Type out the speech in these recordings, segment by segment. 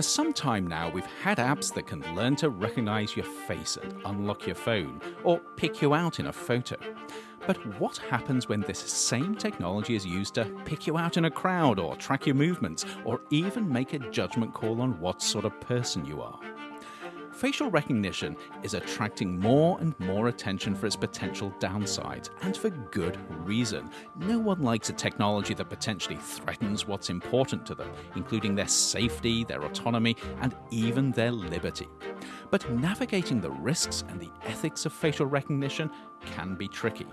For some time now, we've had apps that can learn to recognize your face and unlock your phone, or pick you out in a photo. But what happens when this same technology is used to pick you out in a crowd, or track your movements, or even make a judgment call on what sort of person you are? Facial recognition is attracting more and more attention for its potential downsides, and for good reason. No one likes a technology that potentially threatens what's important to them, including their safety, their autonomy, and even their liberty. But navigating the risks and the ethics of facial recognition can be tricky.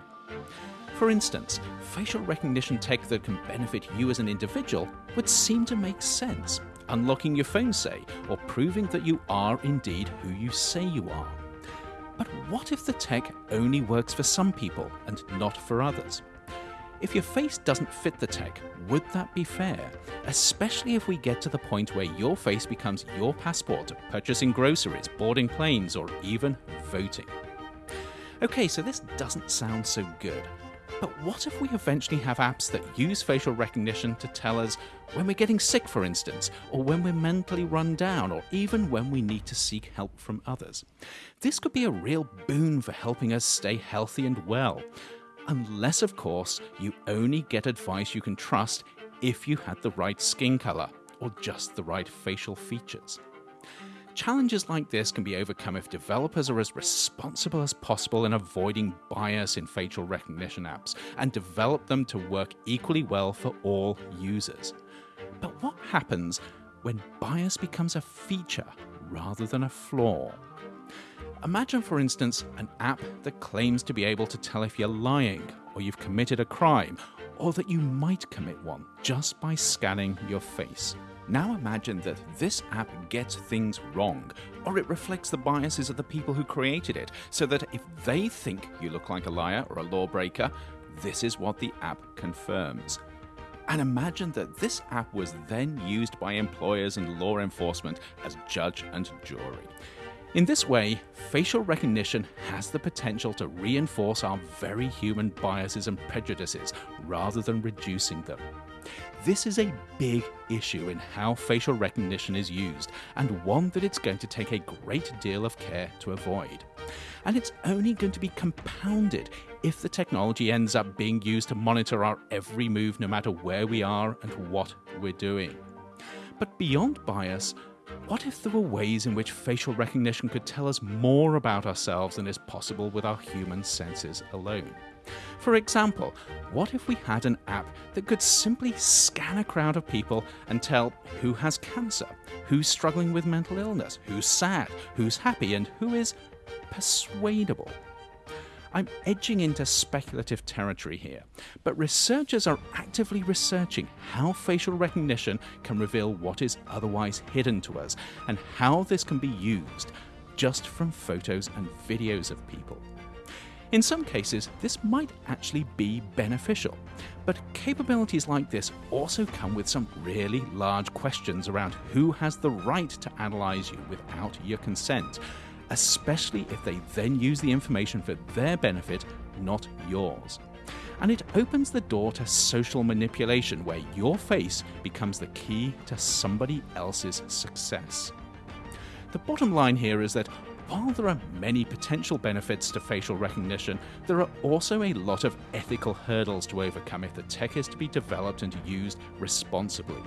For instance, facial recognition tech that can benefit you as an individual would seem to make sense unlocking your phone, say, or proving that you are indeed who you say you are. But what if the tech only works for some people and not for others? If your face doesn't fit the tech, would that be fair? Especially if we get to the point where your face becomes your passport to purchasing groceries, boarding planes, or even voting. Okay, so this doesn't sound so good. But what if we eventually have apps that use facial recognition to tell us when we're getting sick, for instance, or when we're mentally run down, or even when we need to seek help from others? This could be a real boon for helping us stay healthy and well. Unless, of course, you only get advice you can trust if you had the right skin colour or just the right facial features. Challenges like this can be overcome if developers are as responsible as possible in avoiding bias in facial recognition apps and develop them to work equally well for all users. But what happens when bias becomes a feature rather than a flaw? Imagine, for instance, an app that claims to be able to tell if you're lying, or you've committed a crime, or that you might commit one just by scanning your face. Now imagine that this app gets things wrong, or it reflects the biases of the people who created it, so that if they think you look like a liar or a lawbreaker, this is what the app confirms. And imagine that this app was then used by employers and law enforcement as judge and jury. In this way, facial recognition has the potential to reinforce our very human biases and prejudices rather than reducing them. This is a big issue in how facial recognition is used, and one that it's going to take a great deal of care to avoid. And it's only going to be compounded if the technology ends up being used to monitor our every move no matter where we are and what we're doing. But beyond bias, what if there were ways in which facial recognition could tell us more about ourselves than is possible with our human senses alone? For example, what if we had an app that could simply scan a crowd of people and tell who has cancer, who's struggling with mental illness, who's sad, who's happy, and who is persuadable? I'm edging into speculative territory here, but researchers are actively researching how facial recognition can reveal what is otherwise hidden to us and how this can be used just from photos and videos of people. In some cases, this might actually be beneficial, but capabilities like this also come with some really large questions around who has the right to analyse you without your consent, especially if they then use the information for their benefit, not yours. And it opens the door to social manipulation where your face becomes the key to somebody else's success. The bottom line here is that while there are many potential benefits to facial recognition, there are also a lot of ethical hurdles to overcome if the tech is to be developed and used responsibly.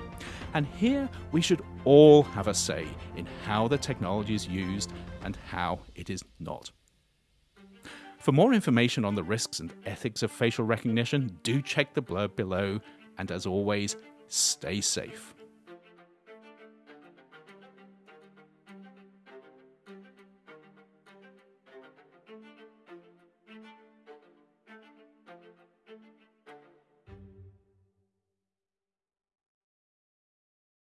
And here we should all have a say in how the technology is used and how it is not. For more information on the risks and ethics of facial recognition, do check the blurb below, and as always, stay safe.